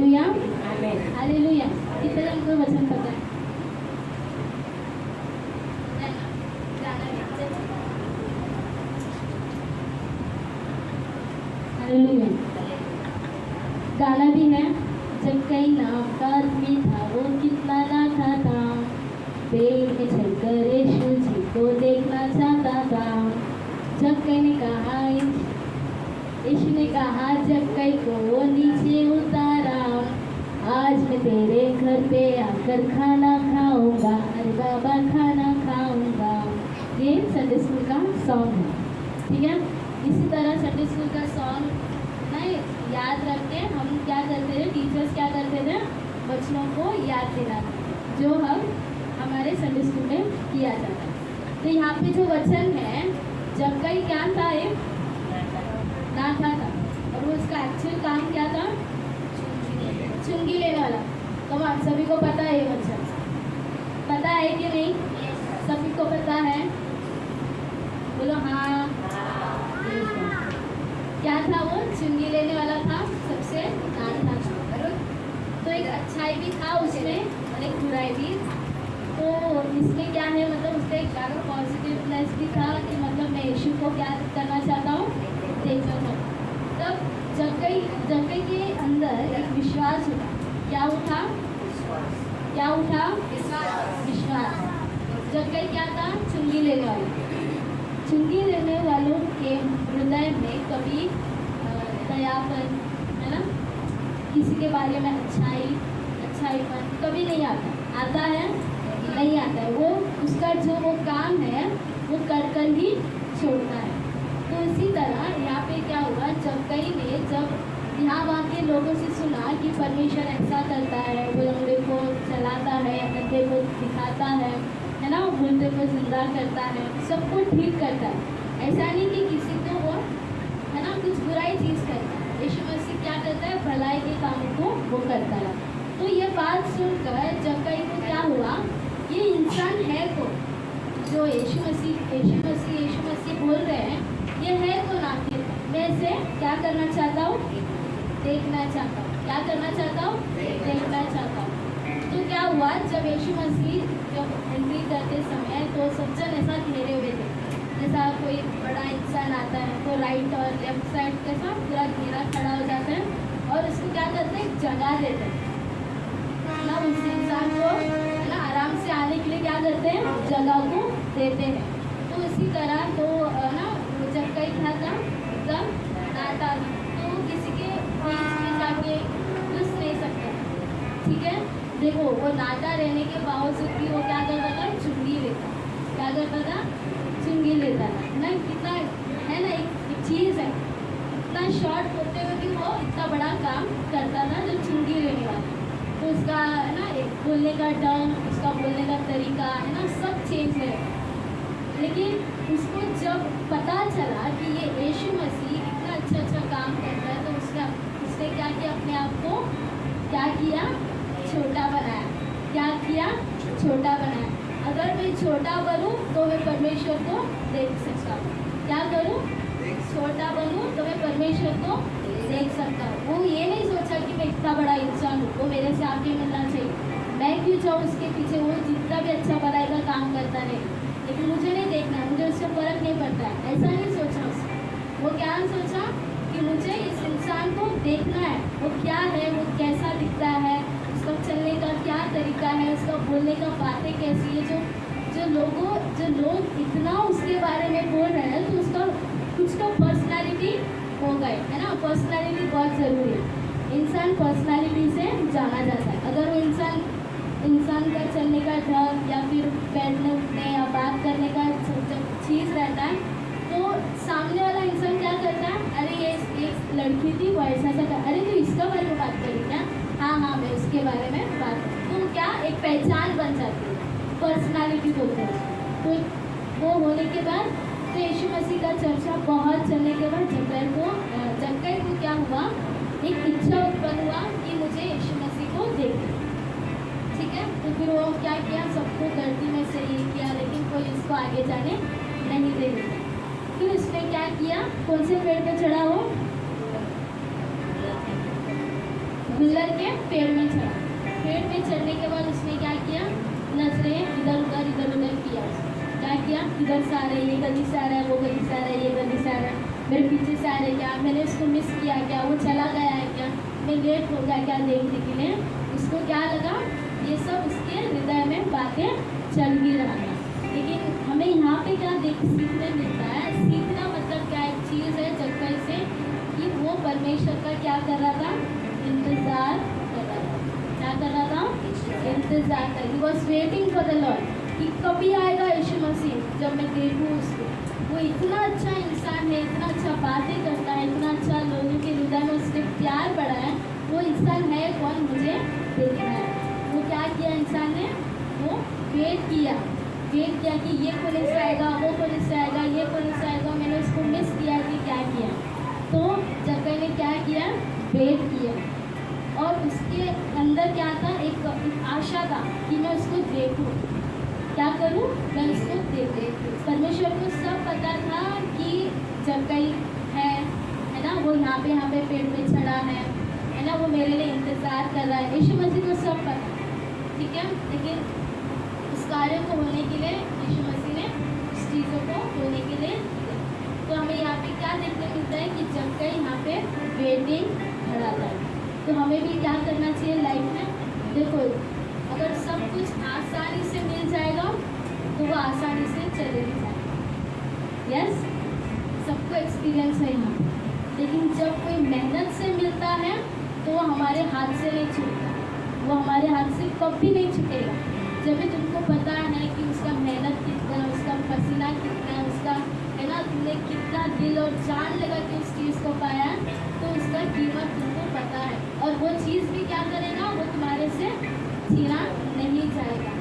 Hallelujah hallelujah कितने जन को वचन पता है हालेलुया गाना भी है जब कई नाम का आदमी था वो कितना ना था था पेड़ में चलकर यीशु जी को देखना चाहता था जब कई ने कहा यीशु ने कहा जब कई को वो नीचे उतारा आज मैं तेरे घर पे आकर खाना खाऊँगा। अरे बाबा, खाना खाऊँगा। ये संडे स्कूल का सॉन्ग है। ठीक है? इसी तरह संडे स्कूल का सॉन्ग ना याद रख के हम क्या करते थे? टीचर्स क्या करते थे? बच्चों को याद दिला जो हम हमारे संडे स्कूल में किया जाता है तो यहाँ पे जो वचन है, जब कई क्या था ये ना था। था और वो उसका एक्चुअल काम क्या था? चुंगी लेने वाला। तो आप सभी को पता है ये वचन पता है कि नहीं? Yes, सभी को पता है। बोलो हाँ। क्या था वो? चुंगी लेने वाला था सबसे नान था। तो एक अच्छाई भी था उसमें और एक बुराई भी। तो इसमें क्या है? मतलब उससे एक अगर पॉजिटिवनेस भी था कि मतलब मैं यीशु को क्या करना चाहता हूँ? देखना चाहता हूँ तब जब कई जब कई के अंदर एक विश्वास उठा क्या उठा क्या उठा विश्वास। जब कई क्या था? चुंगी लेने वाले। चुंगी लेने वालों के हृदय में कभी दयापन, है ना? किसी के बारे में अच्छाई, अच्छाईपन कभी नहीं आता। आता है? नहीं आता है। वो, उसका जो वो काम है, वो कर कर ही छोड़ता है। तो इसी तरह यहाँ पे क्या हुआ? जब कई ने, जब यहाँ वहाँ के लोगों से सुना कि परमेश्वर ऐसा करता है, वो लंगड़े को चलाता है अंधे को दिखाता है है ना? वो मुर्दे को ज़िंदा करता है सबको ठीक करता है। ऐसा नहीं कि किसी को वो, है ना, कुछ बुराई चीज़ करता है। यीशु मसीह क्या करता है? भलाई के कामों को वो करता है। तो ये बात सुनकर जब कहीं को क्या हुआ? ये इंसान है कौन? जो यीशु मसीह यीशु मसीह यीशु मसीह बोल रहे हैं, ये है कौन आखिर? मैं इसे क्या करना चाहता हूँ? देखना चाहता हूँ। क्या करना चाहता हूँ? देखना चाहता हूँ। तो क्या हुआ जब यीशु मसीह जब एंट्री करते समय तो सज्जन ऐसा घेरे हुए थे जैसा कोई बड़ा इंसान आता है तो राइट और लेफ़्ट साइड के साथ पूरा घेरा खड़ा हो जाता है और उसको क्या करते हैं? जगह देते हैं। ना उस इंसान को है ना आराम से आने के लिए क्या करते हैं? जगह को देते हैं। तो इसी तरह तो अ, ना जब कई था एकदम नाटा था तो वो किसी के बीच में जाके घुस नहीं सकता ठीक है देखो वो नाटा रहने के बावजूद भी वो क्या करता था? चुंगी लेता क्या करता था? चुंगी लेता था। ना कितना है ना एक, चीज़ है। इतना शॉर्ट होते हुए भी वो इतना बड़ा काम करता था जो चुंगी लेने वाला। तो उसका है ना एक बोलने का ढंग उसका बोलने का तरीका है ना सब चेंज है। लेकिन उसको जब पता चला कि ये यीशु मसीह इतना अच्छा अच्छा काम करता है तो उसका उसने क्या किया? अपने आप को क्या किया? छोटा बनाया। क्या किया? छोटा बनाया। अगर मैं छोटा बनूं तो मैं परमेश्वर को देख सकता हूँ। क्या करूँ? छोटा बनूं तो मैं परमेश्वर को देख सकता हूँ। वो ये नहीं सोचा कि मैं इतना बड़ा इंसान हूँ। वो मेरे से आगे मिलना चाहिए। मैं क्यों जाऊँ उसके पीछे? वो जितना भी अच्छा का काम करता नहीं लेकिन मुझे नहीं देखना मुझे उससे फ़र्क नहीं पड़ता है। ऐसा नहीं सोचा उसने। वो क्या सोचा? कि मुझे इस इंसान को देखना है। वो क्या है? वो कैसा दिखता है? क्या तरीका है उसका बोलने का, बातें कैसी है, जो जो लोगों, जो लोग इतना उसके बारे में बोल रहे हैं तो उसका कुछ तो पर्सनालिटी हो गए, है ना? पर्सनालिटी बहुत ज़रूरी है। इंसान पर्सनालिटी से जाना जाता है। अगर वो इंसान इंसान का चलने का ढंग या फिर बैठने उठने या बात करने का जब चीज़ रहता है तो सामने वाला इंसान क्या करता है? अरे, ये एक लड़की थी, वो ऐसा अरे तो इसका बारे में बात करी क्या? हाँ हाँ मैं उसके बारे में बात तो क्या एक पहचान बन जाती है? पर्सनालिटी बोलते हैं तो वो होने के बाद तो यीशु मसीह का चर्चा बहुत चलने के बाद जक्कर को जक्कर को क्या हुआ? एक इच्छा उत्पन्न हुआ कि मुझे यीशु मसीह को देखना ठीक है? तो फिर वो क्या किया? सबको गर्दी में से ये किया, लेकिन कोई इसको आगे जाने नहीं दे फिर उसने क्या किया? कौन से पेड़ पर चढ़ा वो? गुल्लर के पेड़ में चढ़ा। पेड़ में चढ़ने के बाद उसने क्या किया? नज़रें इधर उधर इधर उधर किया। क्या किया? इधर से आ रहा है, ये गली से आ रहा है, वो गली से आ रहा है, ये गली से आ रहा है। मेरे पीछे से आ रहा है क्या? मैंने उसको मिस किया क्या? वो चला गया है क्या? मैं लेट हो गया क्या देखने के लिए? उसको क्या लगा? ये सब उसके हृदय में बातें चल भी रहा था। लेकिन हमें यहाँ पे क्या देख, सीखने मिलता है? सीखना मतलब क्या एक चीज़ है जगह से कि वो परमेश्वर का क्या कर रहा था? इंतज़ार कर। रहा था क्या कर रहा था? इंतज़ार कर। He was waiting for the Lord कि कभी आएगा यीशु मसीह जब मैं देखूँ उसको। वो इतना अच्छा इंसान है, इतना अच्छा बातें करता है, इतना अच्छा लोगों के हृदय में उसके प्यार बढ़ा है। वो इंसान है कौन? मुझे देखना है। वो क्या किया इंसान ने? वो वेट किया। वेट किया कि ये पुलिस आएगा, वो पुलिस आएगा, ये पुलिस आएगा। मैंने उसको मिस किया कि क्या किया। तो जगह ने क्या किया? वेट किया। और उसके अंदर क्या था? एक, आशा था कि मैं उसको देखूँ। क्या करूँ? मैं उसको देख परमेश्वर को सब पता था कि जगह है है ना? वो यहाँ पे यहाँ पे पेड़ पे चढ़ा है है ना? वो मेरे लिए इंतज़ार कर रहा है। यीशु मसीह को सब पता ठीक है? लेकिन उस कार्य को होने के लिए यीशु मसीह ने उस चीज़ों को होने के लिए तो हमें यहाँ पे क्या देखने मिलता है कि जब कहीं यहाँ पे वेटिंग खड़ा था। तो हमें भी क्या करना चाहिए लाइफ में? देखो, अगर सब कुछ आसानी से मिल जाएगा तो वो आसानी से चले भी जाएगा। यस सबको एक्सपीरियंस है यहाँ। लेकिन जब कोई मेहनत से मिलता है तो वो हमारे हाथ से नहीं छूटता। वो हमारे हाथ से कभी नहीं छूटेगा। जब भी तुमको पता है कि उसका मेहनत कितना है, उसका पसीना कितना है, उसका, है ना, तुमने कितना दिल और जान लगा के उस चीज़ को पाया तो उसका कीमत तुमको पता है और वो चीज़ भी क्या करेगा? वो तुम्हारे से छीना नहीं जाएगा।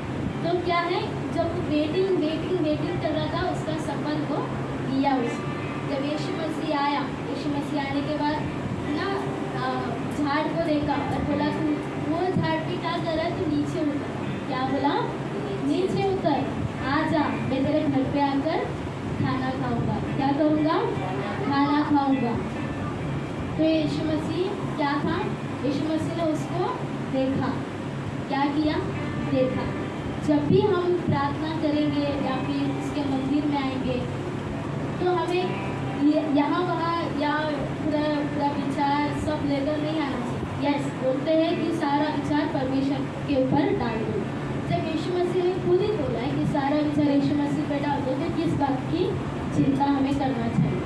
तो क्या है? जब वेटिंग वेटिंग वेटिंग कर रहा था, उसका सफल को किया उसने जब यीशु मसीह आया, यीशु मसीह आने के बाद ना झाड़ को देखा और बोला, तू, वो झाड़ पे क्या कर रहा है? तू नीचे उतर। क्या बोला? नीचे उतर। आ जा, मैं तेरे घर पे आकर खाना खाऊँगा। क्या करूँगा? खाना खाऊँगा। तो यीशु मसीह क्या था? यीशु मसीह ने उसको देखा। क्या किया? देखा। जब भी हम प्रार्थना करेंगे या फिर उसके मंदिर में आएँगे तो हमें यहाँ वहाँ या पूरा पूरा विचार सब लेकर नहीं आना चाहिए। यस बोलते हैं कि सारा विचार परमेश्वर के ऊपर डाल दो। जब यीशु मसीह ने खुद ही बोला है कि सारा विचार यीशु मसीह पर डाल दो तो किस बात की? चिंता हमें करना चाहिए।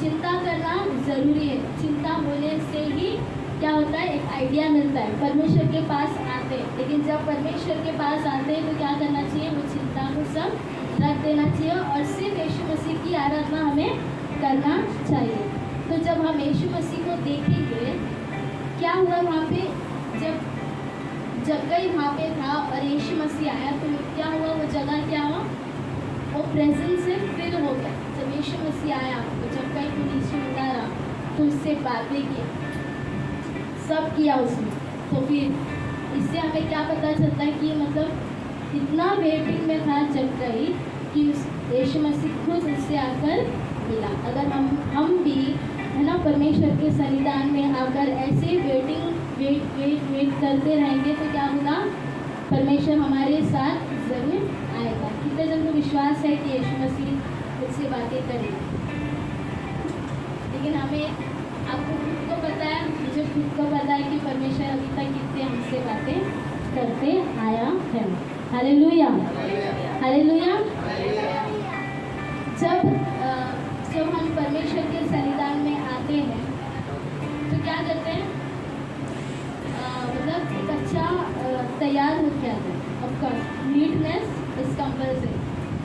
चिंता करना ज़रूरी है। चिंता होने से ही क्या होता है? एक आइडिया मिलता है। परमेश्वर के पास आते हैं। लेकिन जब परमेश्वर के पास आते हैं तो क्या करना चाहिए? वो चिंता को सब रख देना चाहिए और सिर्फ़ यीशु मसीह की आराधना हमें करना चाहिए। तो जब हम यीशु मसीह को देखेंगे, क्या हुआ वहाँ पे? जब जगह वहाँ पे था और यीशु मसीह आया तो क्या हुआ? वो जगह क्या हुआ? वो प्रेजेंस से फिल हो गया। जब यीशु मसीह आया तो जगह को नीचे उतारा तो उससे बातें की। सब किया उसने। तो फिर इससे हमें क्या पता चलता है कि मतलब इतना वेटिंग में था जगह ही कि उस यीशु मसीह खुद उससे आकर मिला। अगर हम हम भी, है ना, परमेश्वर के संविधान में आकर ऐसे वेटिंग वेट वेट वेट करते रहेंगे तो क्या होगा? परमेश्वर हमारे साथ ज़रूर आएगा। कितने जन को विश्वास है कि यीशु मसीह उससे बातें करेगा? लेकिन हमें आपको खुद को पता है, मुझे खुद को पता है कि परमेश्वर अभी तक कितने हमसे बातें करते आया है। हरे लुया हरे लुया जब जब हम परमेश्वर के सन्निधान में आते हैं तो क्या करते हैं? मतलब एक अच्छा तैयार हो आता है। ऑफकोर्स नीटनेस इज़ कंपल्सरी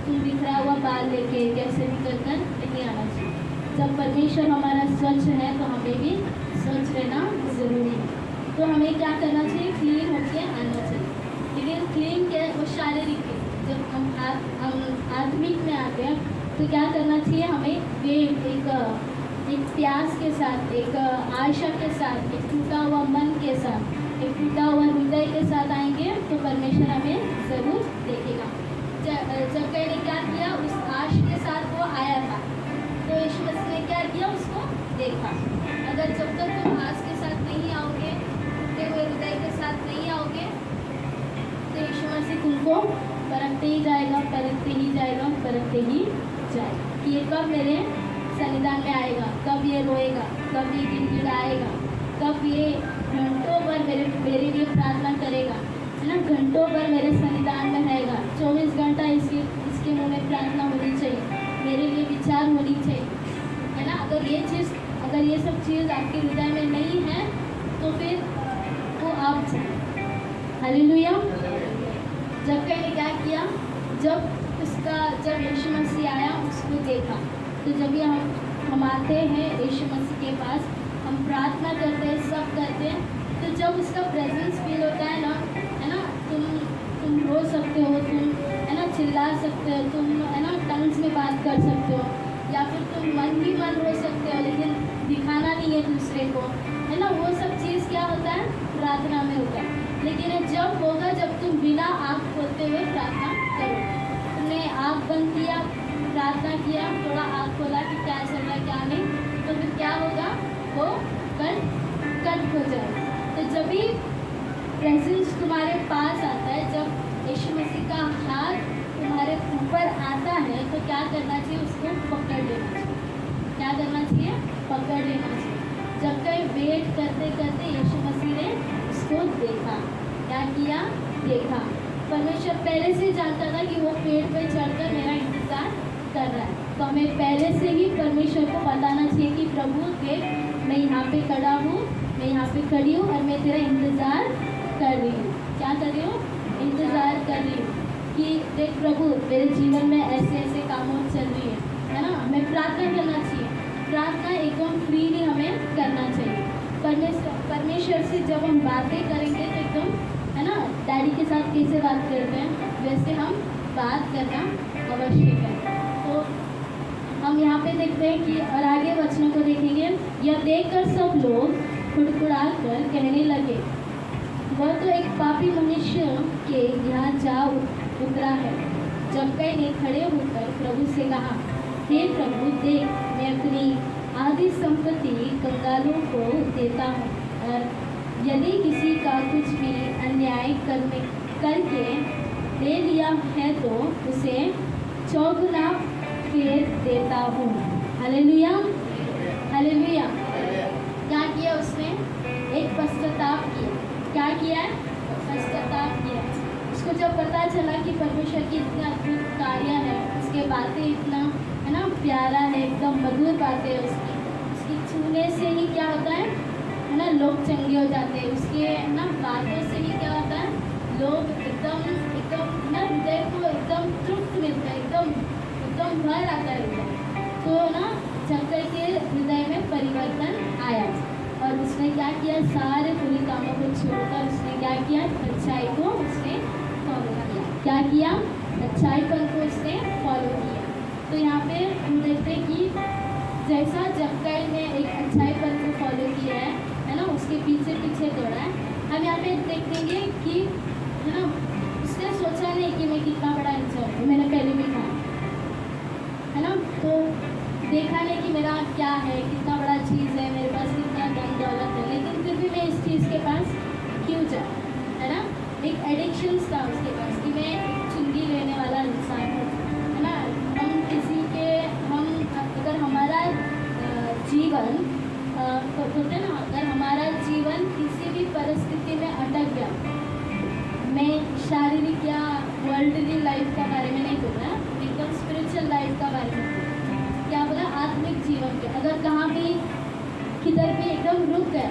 तुम बिखरा हुआ बाल लेके कैसे भी कर कर नहीं आना चाहिए। जब परमेश्वर हमारा स्वच्छ है तो हमें भी स्वच्छ रहना ज़रूरी है। तो हमें क्या करना चाहिए? क्लीन होके आना चाहिए। लेकिन क्लीन क्या है? वो शारीरिक जब हम हम आत्मिक में आते हैं तो क्या करना चाहिए हमें? वे एक एक प्यास के साथ, एक आशा के साथ, एक टूटा हुआ मन के साथ, एक टूटा हुआ हृदय के साथ आएँगे तो परमेश्वर हमें ज़रूर देखेगा। जब कहीं ने क्या किया? उस आश के साथ वो आया था। जो यीशु मसीह ने क्या किया उसको? देखा। अगर जब तक तुम घास के साथ नहीं आओगे टूटे हुए हृदय के साथ नहीं आओगे तो यीशु मसीह तुमको परखते ही जाएगा, परखते ही जाएगा, परखते ही जाएगा। कि ये कब मेरे संविधान में आएगा, कब ये रोएगा, कब ये गिड़गिड़ाएगा, कब ये घंटों भर मेरे मेरे लिए प्रार्थना करेगा, है ना? घंटों भर मेरे संविधान में रहेगा। चौबीस घंटा इसके इसके मुँह में प्रार्थना होनी चाहिए। मेरे लिए विचार होनी चाहिए, है ना? अगर ये चीज़, अगर ये सब चीज़ आपके हृदय में नहीं है तो फिर वो आप हालेलुया। जब कहीं ने क्या किया, जब उसका जब यीशु मसीह आया, उसको देखा। तो जब ये हम हम आते हैं यीशु मसीह के पास, हम प्रार्थना करते हैं, सब करते हैं तो जब उसका प्रेजेंस फील होता है ना है ना? तुम तुम रो सकते हो, तुम, है ना, चिल्ला सकते हो, तुम, है ना, टंग्स में बात कर सकते हो, या फिर तुम मन ही मन रो सकते हो, लेकिन दिखाना नहीं है दूसरे को, है ना, वो सब चीज़ क्या होता है? प्रार्थना में होता है। लेकिन जब होगा, जब तुम बिना आँख खोलते हुए प्रार्थना करो। तुमने आँख बंद किया, प्रार्थना किया, थोड़ा आँख खोला कि क्या चल रहा है, क्या नहीं तो फिर क्या होगा? वो कट कट हो जाए तो जब भी प्रेजेंस तुम्हारे पास आता यीशु मसीह का हाथ तुम्हारे ऊपर आता है तो क्या करना चाहिए? उसको पकड़ लेना चाहिए। क्या करना चाहिए? पकड़ लेना चाहिए। जब कहीं वेट करते करते यीशु मसीह ने उसको देखा, क्या किया? देखा। परमेश्वर पहले से जानता था कि वो पेड़ पे चढ़कर मेरा इंतज़ार कर रहा है। तो हमें पहले से ही परमेश्वर को बताना चाहिए कि प्रभु देख मैं यहाँ पे खड़ा हूँ, मैं यहाँ पे खड़ी हूँ और मैं तेरा इंतज़ार कर रही हूँ। क्या कर रही हूँ? इंतज़ार कर रही हूँ कि देख प्रभु, मेरे जीवन में ऐसे ऐसे कामों चल रही है है ना? हमें प्रार्थना करना चाहिए। प्रार्थना एकदम फ्रीली हमें करना चाहिए। परमेश्वर परमेश्वर से जब हम बातें करेंगे तो एकदम, है ना? डैडी के साथ कैसे बात करते हैं, वैसे हम बात करना आवश्यक है तो हम यहाँ पे देखते हैं कि और आगे वचनों को देखेंगे। यह देखकर सब लोग खुड़खुड़ा कर कहने लगे। वह तो एक पापी मनुष्य के यहाँ जा उतरा है। जब कई ने खड़े होकर प्रभु से कहा हे प्रभु देख मैं अपनी आधी संपत्ति कंगालों को देता हूँ और यदि किसी का कुछ भी अन्याय करने करके ले लिया है तो उसे चौगुना फेर देता हूँ। हालेलुया। हालेलुया। क्या किया उसने? एक पश्चाताप किया। क्या किया? है पश्चाताप किया। उसको जब पता चला कि परमेश्वर की इतना अद्भुत कार्य है, उसके बातें इतना, है ना, प्यारा है, एकदम मधुर बातें है उसकी। उसकी छूने से ही क्या होता है? है ना, लोग चंगे हो जाते हैं। उसके, है ना, बातों से ही क्या होता है? लोग एकदम एकदम ना, हृदय को एकदम तृप्त मिलता है, एकदम एकदम भर आता है। तो ना चक्कर के हृदय में परिवर्तन आया। और उसने क्या किया? सारे बुरे कामों को छोड़कर उसने क्या किया? अच्छाई को उसने फॉलो किया क्या किया? अच्छाई पर को उसने फॉलो किया। तो यहाँ पे हम देखते हैं कि जैसा जबकई ने एक अच्छाई पर को फॉलो किया है है ना? उसके पीछे पीछे दौड़ा है। हम यहाँ पे देखेंगे कि, है ना? उसने सोचा नहीं कि मैं कितना बड़ा इंसान हूँ, मैंने पहले भी कहा। है ना? तो देखा नहीं कि मेरा क्या है, कितना बड़ा चीज़ है, मेरे पास कितना दौलत है। लेकिन फिर भी मैं इस चीज़ के पास क्यों जाऊँ? है ना? एक एडिक्शन था उसके पास कि मैं चुंगी लेने वाला इंसान हूँ, है ना? हम किसी के, हम, अगर हमारा जीवन तो बोलते ना, अगर हमारा जीवन किसी भी परिस्थिति में अटक गया, मैं शारीरिक या वर्ल्डली लाइफ का बारे में नहीं बोल रहा, एकदम स्पिरिचुअल लाइफ का बारे में क्या बोला? आत्मिक जीवन के। अगर कहाँ भी किधर भी एकदम रुक गए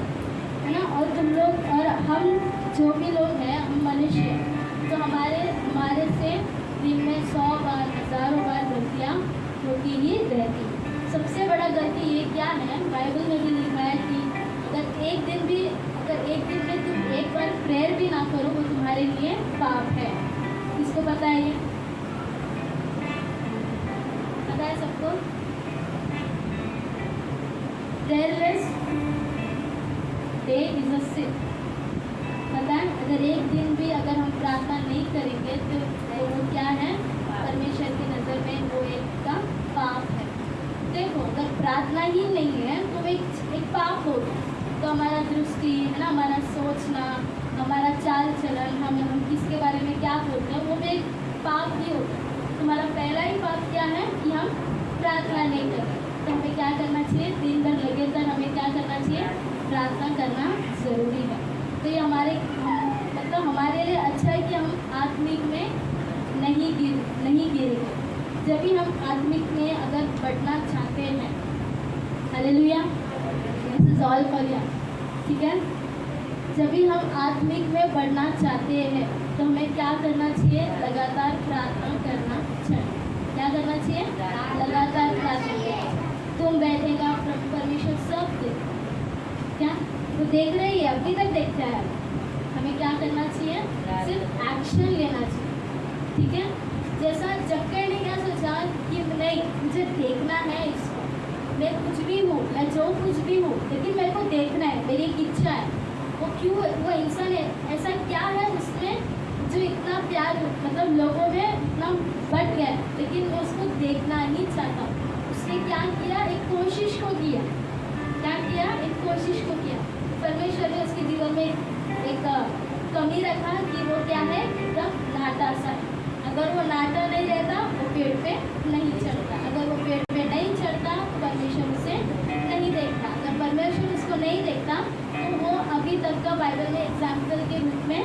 है ना? और तुम लोग, और हम जो भी लोग हैं, हम मनुष्य तो हमारे हमारे से दिन में सौ बार, हज़ारों बार गलतियाँ होती ही रहती सबसे बड़ा गलती ये क्या है? बाइबल में भी लिखा है कि अगर एक दिन भी, अगर एक दिन में तुम एक बार प्रेयर भी ना करो वो तुम्हारे लिए पाप है। किसको पता है पता है सबको। Prayerless day is a sip पता है, अगर एक दिन भी अगर हम प्रार्थना नहीं करेंगे तो वो क्या है? परमेश्वर की नज़र में वो एक का पाप है। देखो, अगर प्रार्थना ही नहीं है तो एक एक पाप हो तो हमारा दृष्टि, है ना? हमारा सोचना, हमारा चाल चलन, हम हम किसके बारे में क्या बोलते हैं, वो भी एक पाप ही होता है हमारा पहला ही पाप क्या है कि हम प्रार्थना नहीं करें? तो हमें क्या करना चाहिए? दिन भर लगे तक हमें क्या करना चाहिए? प्रार्थना करना ज़रूरी है। तो ये हमारे हम, मतलब हमारे लिए अच्छा है कि हम आत्मिक में नहीं गिर नहीं गिरेंगे जब भी हम आत्मिक में अगर बढ़ना चाहते हैं hallelujah this is all for you ठीक है? जब भी हम आत्मिक में बढ़ना चाहते हैं तो हमें क्या करना चाहिए? लगातार प्रार्थना करना चाहिए। क्या करना चाहिए? लगातार प्रार्थना। तुम बैठेगा परमेश्वर सब देख क्या? वो देख रही है अभी तक देखता है। हमें क्या करना चाहिए? सिर्फ़ एक्शन लेना चाहिए। ठीक है? जैसा जक्कर ने क्या सोचा कि नहीं, मुझे देखना है इसको। मैं कुछ भी हूँ, मैं जो कुछ भी हूँ, लेकिन मेरे को देखना है, मेरी एक इच्छा है। वो क्यों, वो इंसान है? ऐसा क्या है उसमें जो इतना प्यार मतलब लोगों में इतना बढ़ गया, लेकिन वो उसको देखना नहीं चाहता। उसने क्या किया? एक कोशिश को किया। क्या, एक कोशिश को किया। परमेश्वर ने उसके जीवन में एक कमी रखा कि वो क्या है, एकदम नाटा सा है। अगर वो नाटा नहीं रहता, वो पेड़ पे नहीं चढ़ता। अगर वो पेड़ पे नहीं चढ़ता तो परमेश्वर उसे नहीं देखता। अगर परमेश्वर उसको नहीं देखता तो वो अभी तक का बाइबल में एग्ज़ाम्पल के रूप में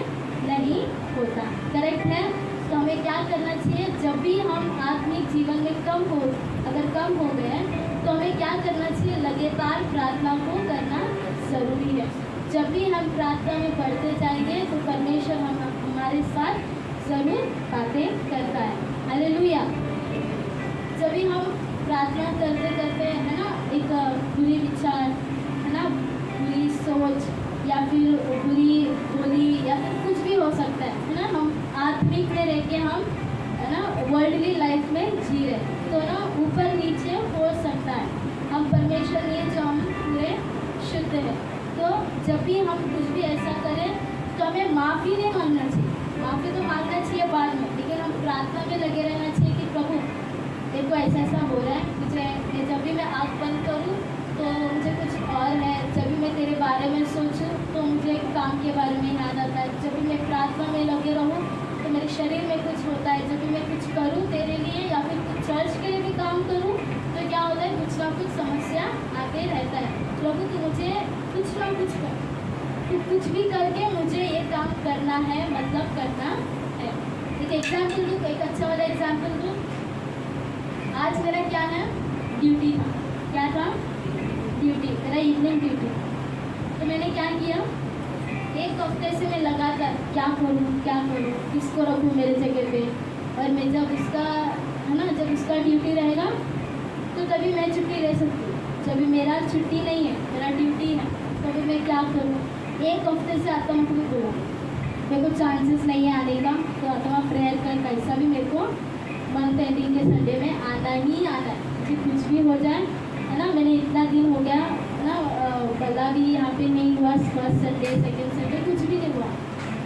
नहीं होता। करेक्ट है? तो हमें क्या करना चाहिए? जब भी हम आत्मिक जीवन में कम हो, अगर कम हो गए तो हमें क्या करना चाहिए? लगातार प्रार्थना को करना ज़रूरी है। जब भी हम प्रार्थना में बढ़ते जाएँगे तो परमेश्वर हम, हमारे साथ ज़रूर बातें करता है। अरे जब भी हम प्रार्थना करते करते है ना, एक बुरी विचार, है ना, बुरी सोच, या फिर बुरी बोली, या फिर कुछ भी हो सकता है है ना, हम आत्मिक में रह के हम ना वर्ल्डली लाइफ में जी रहे तो ना ऊपर नीचे हो सकता है। हम परमेश्वर लिए जो हम पूरे शुद्ध हैं। तो जब भी हम कुछ भी ऐसा करें तो हमें माफ़ी नहीं मांगना चाहिए। माफ़ी तो मांगना चाहिए बाद में, लेकिन हम प्रार्थना में लगे रहना चाहिए कि प्रभु, देखो ऐसा ऐसा हो रहा है, मुझे जब भी मैं आँख बंद करूँ तो मुझे कुछ और है। जब भी मैं तेरे बारे में सोचूं तो मुझे काम के बारे में याद आता है। जब भी मैं प्रार्थना में लगे रहूँ मेरे शरीर में कुछ होता है। जब भी मैं कुछ करूँ तेरे लिए या फिर कुछ चर्च के लिए भी काम करूँ तो क्या होता है, कुछ ना कुछ समस्या आते रहता है। प्रभु तो मुझे कुछ ना कुछ कर कुछ भी करके मुझे ये काम करना है मतलब करना है। एक एग्ज़ाम्पल दूँ, एक अच्छा वाला एग्ज़ाम्पल दूँ? आज मेरा क्या है? ड्यूटी था। क्या था? ड्यूटी मेरा इवनिंग ड्यूटी तो मैंने क्या किया? एक हफ़्ते से मैं लगातार क्या करूँ क्या करूँ किसको रखूँ मेरे जगह पे? और मैं जब उसका, है ना, जब उसका ड्यूटी रहेगा तो तभी मैं छुट्टी ले सकती हूँ। जब मेरा छुट्टी नहीं है, मेरा ड्यूटी है, तभी मैं क्या करूँ? एक हफ़्ते से आत्मा को बोला। मेरे को चांसेस नहीं है आने का तो आता आत्मा प्रेयर कर कैसा भी मेरे को मंथ एंडिंग के संडे में आना ही आना है। मुझे कुछ भी हो जाए, है ना, मैंने इतना दिन हो गया, है ना गला भी यहाँ पे नहीं हुआ फ़र्स्ट संडे सेकेंड संडे कुछ भी नहीं हुआ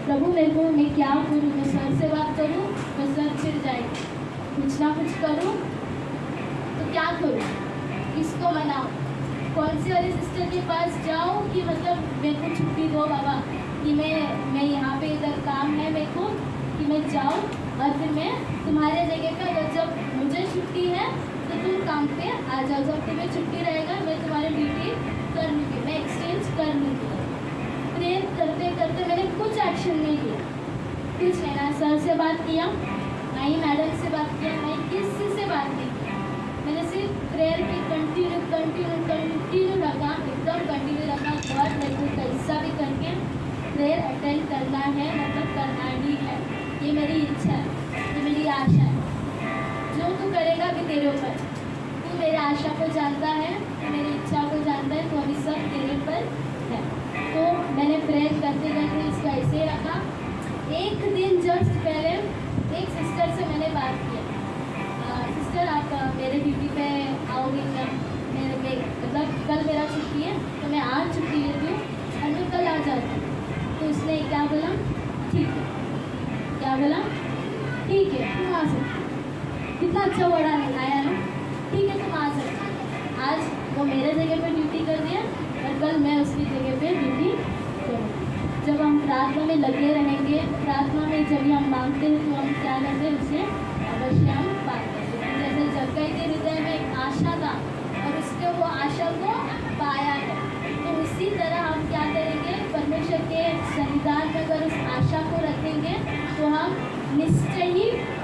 प्रभु, मेरे को, मैं क्या करूँ? मैं सर से बात करूँ? तो सर चिर जाए। कुछ ना कुछ करूँ तो क्या करूँ? किसको मनाऊँ कौन सी वाली सिस्टर के पास जाऊँ कि मतलब मेरे को छुट्टी दो बाबा, कि मैं मैं यहाँ पे इधर काम है मेरे को, कि मैं जाऊँ और फिर मैं तुम्हारे जगह पे अगर जब मुझे छुट्टी है तो तुम काम पे आ जाओ। जब तुम्हें छुट्टी रहेगा, मैं तुम्हारी ड्यूटी कर लूँगी, मैं एक्सचेंज कर लूँगी। प्रेयर करते करते मैंने कुछ एक्शन नहीं लिया कुछ नहीं ना सर से बात किया, ना ही मैडम से बात किया, ना ही किसी से बात नहीं किया। मैंने सिर्फ़ प्रेयर की कंटिन्यू कंटिन्यू कंटिन्यू रखा एकदम कंटिन्यू रखा बहुत मेरे को कैसा भी करके प्रेयर अटेंड करना है मतलब करना ही है। ये मेरी इच्छा है, ये मेरी आशा है। जो तू करेगा भी तेरे ऊपर। तू मेरे आशा को जानता है मेरी इच्छा को जानता है तो अभी सब तेरे पर है। तो ऐसे रखा एक दिन जस्ट पहले एक सिस्टर से मैंने बात किया सिस्टर आप मेरे ड्यूटी पे आओगे क्या? मेरे पे मतलब कल मेरा छुट्टी है तो मैं आज छुट्टी लेती हूँ और मैं कल आ जाती हूँ। तो उसने क्या बोला? ठीक है। क्या बोला? ठीक है, तुम आ सकती कितना अच्छा वर्ड आया ना। ठीक है, तुम आ सकते आज वो मेरे जगह पर ड्यूटी कर दिया, और कल मैं उसकी जगह पर ड्यूटी जब हम प्रार्थना में लगे रहेंगे, प्रार्थना में जब हम मांगते हैं तो हम क्या करते हैं, उसे अवश्य हम पाते हैं। जैसे जगह के हृदय में एक आशा था और उसके वो आशा को पाया है तो उसी तरह हम क्या करेंगे, परमेश्वर के संविधान में अगर उस आशा को रखेंगे तो हम निश्चय ही हैं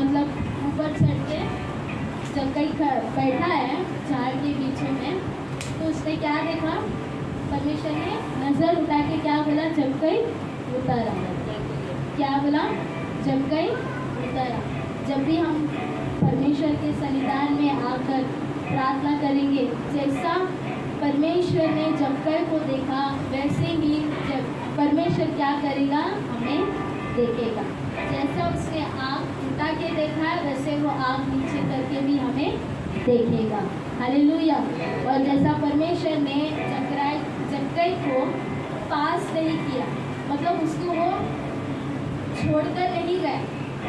मतलब ऊपर चढ़ के कहीं बैठा है, झाड़ के बीचों में। तो उसने क्या देखा? परमेश्वर ने नज़र उठा के क्या बोला? जमकई उतारा। क्या बोला? जमकई उतारा। जब भी हम परमेश्वर के सन्निधान में आकर प्रार्थना करेंगे, जैसा परमेश्वर ने जमकई को देखा, वैसे ही जब परमेश्वर क्या करेगा? हमें देखेगा। जैसा उसने आँख उठा के देखा है, वैसे वो आँख नीचे करके भी हमें देखेगा। हालेलुया। और जैसा परमेश्वर ने जकराय जक्कई को पास नहीं किया मतलब उसको वो छोड़कर नहीं गए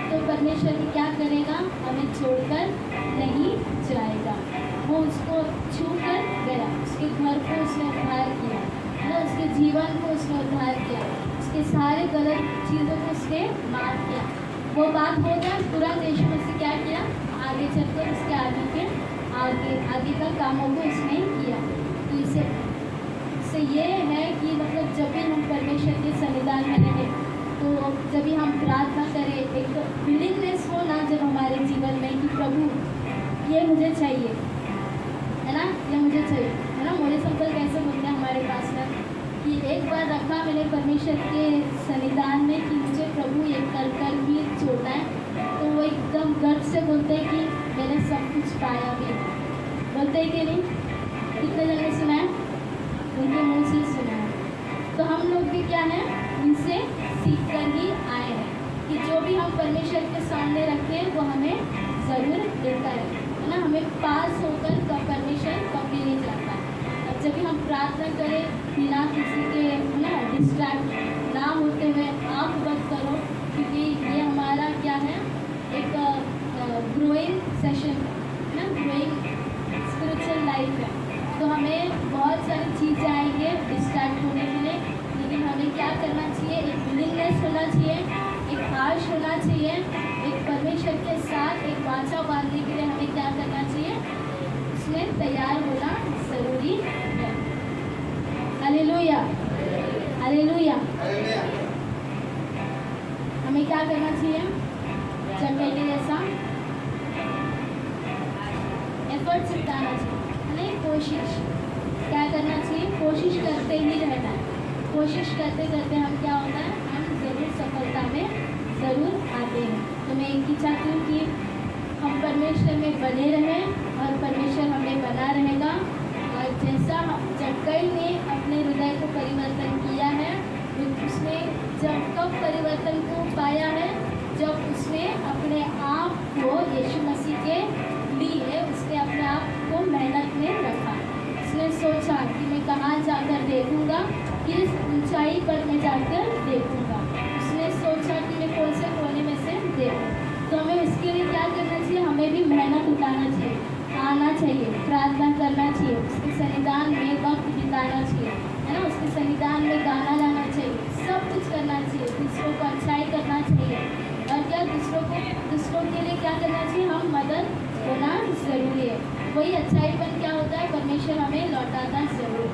तो परमेश्वर क्या करेगा? हमें छोड़कर नहीं जाएगा। वो उसको छू कर गया, उसके घर को उसने उद्धार किया है ना उसके जीवन को उसने उद्धार किया, उसके सारे गलत चीज़ों को उसने माफ़ किया। वो बात हो गया, पूरा देश में से क्या किया, आगे चलकर उसके आगे के, आगे आगे का कामों को उसने किया। तो इसे इससे ये है कि मतलब जब भी हम परमेश्वर के संविधान में रहें तो जब भी हम प्रार्थना करें, एक तो विलिंगनेस हो ना जब हमारे जीवन में कि प्रभु, ये मुझे चाहिए, है ना? ये मुझे चाहिए। है ना? मोरे संकल्प कैसे बोलते हैं हमारे पास में कि एक बार रखा मैंने परमेश्वर के संविधान में कि प्रभु ये कर कर भी छोड़ना है। तो वो एकदम गर्व से बोलते हैं कि मैंने सब कुछ पाया भी बोलते हैं कि नहीं? कितने जगह सुना है? उनके मुँह से सुना है। तो हम लोग भी क्या है? उनसे सीख कर ही आए हैं कि जो भी हम परमेश्वर के सामने रखें, वो हमें ज़रूर देता है है ना? हमें पास होकर कब परमेश्वर कभी नहीं जाता अब जब भी हम प्रार्थना करें, बिना किसी के, है ना डिस्ट्रैक्ट ना होते हुए आँख बंद क्योंकि ये हमारा क्या है? एक ग्रोइंग सेशन है ना? ग्रोइंग स्पिरिचुअल लाइफ है। तो हमें बहुत सारी चीज़ें आएँगे डिस्ट्रैक्ट होने के लिए, लेकिन हमें क्या करना चाहिए? एक विलिंगनेस होना चाहिए, एक आश होना चाहिए, एक परमेश्वर के साथ एक वाचा बांधने के लिए हमें क्या करना चाहिए? उसमें तैयार होना ज़रूरी है। हालेलुया हमें क्या करना चाहिए। पहले जैसा। एफर्ट जुटाना चाहिए। नहीं, कोशिश। क्या करना चाहिए? कोशिश करते ही रहना है। कोशिश करते करते हम क्या होता है? हम ज़रूर सफलता में ज़रूर आते हैं। तो मैं एक ही चाहती हूँ कि हम परमेश्वर में बने रहें और परमेश्वर हमें बना रहेगा। और जैसा जब कई ने अपने हृदय को परिवर्तन किया है उसने जब कब परिवर्तन को पाया है, जब उसने अपने आप को यीशु मसीह के लिए उसने अपने आप को मेहनत में रखा। उसने सोचा कि मैं कहाँ जाकर देखूँगा, किस ऊंचाई पर मैं जाकर देखूँगा। उसने सोचा कि मैं कौन से कोने में से देखूँ। तो हमें उसके लिए क्या करना चाहिए? हमें भी मेहनत उठाना चाहिए, आना चाहिए, प्रार्थना करना चाहिए, उसके संविधान में वक्त बिताना चाहिए, है ना? उसके संविधान में गाना करना चाहिए, दूसरों को अच्छाई करना चाहिए। और क्या दूसरों को, दूसरों के लिए क्या करना चाहिए? हम मदद होना ज़रूरी है। वही अच्छाई अच्छाईपन क्या होता है? परमेश्वर हमें लौटाता ज़रूर।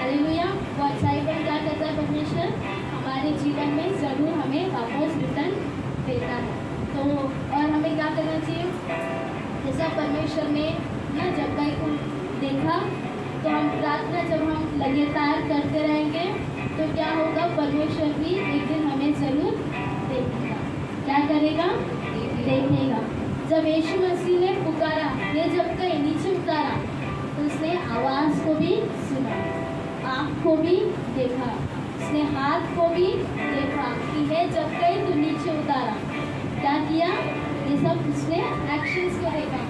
अरे भैया वो अच्छाई अच्छाईपन क्या करता है परमेश्वर? हमारे जीवन में ज़रूर हमें वापस रिटर्न देता है। तो और हमें क्या करना चाहिए? जैसा परमेश्वर ने ना जब को देखा तो हम प्रार्थना जब हम लगातार करते रहेंगे तो क्या होगा? परमेश्वर भी एक दिन हमें ज़रूर देखेगा। क्या करेगा? देखेगा। जब यीशु मसीह ने पुकारा, ये जब कहीं, नीचे उतारा तो उसने आवाज़ को भी सुना, आँख को भी देखा, उसने हाथ को भी देखा कि है जब कहीं तो नीचे उतारा। क्या किया? ये सब उसने एक्शंस को देखा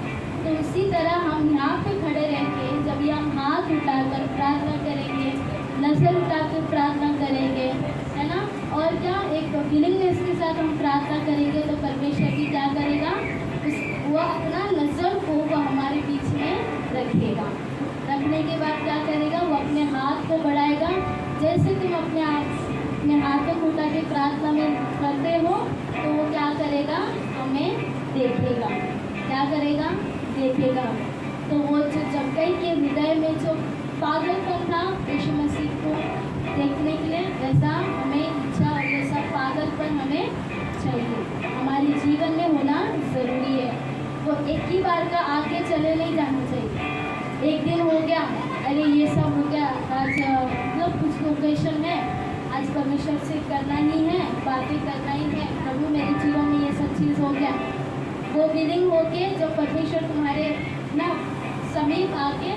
तो उसी तरह हम यहाँ पे खड़े रह के जब ये हम हाथ उठाकर प्रार्थना करेंगे नज़र उठा उठाकर प्रार्थना करेंगे, है ना? और क्या, एक विलिंगनेस के साथ हम प्रार्थना करेंगे तो परमेश्वर जी क्या करेगा? उस, वो अपना नज़र को वो हमारे बीच में रखेगा। रखने के बाद क्या करेगा? वो अपने हाथ को बढ़ाएगा। जैसे तुम अपने आप अपने हाथों को उठा के प्रार्थना में करते हो तो वो क्या करेगा? हमें देखेगा। क्या करेगा? देखेगा। तो वो जो जबकई के हृदय में जो पागलपन था, यीशु मसीह को देखने के लिए वैसा हमें इच्छा और वैसा पागलपन हमें चाहिए। हमारे जीवन में होना ज़रूरी है। वो एक ही बार का आगे चले नहीं जाना चाहिए। एक दिन हो गया, अरे ये सब हो गया, आज मतलब कुछ लोकेशन है। आज परमेश्वर से करना ही है, बातें करना ही है। प्रभु, मेरे जीवन में ये सब चीज़ हो गया। वो विलिंग होके जब परमेश्वर तुम्हारे ना समीप आके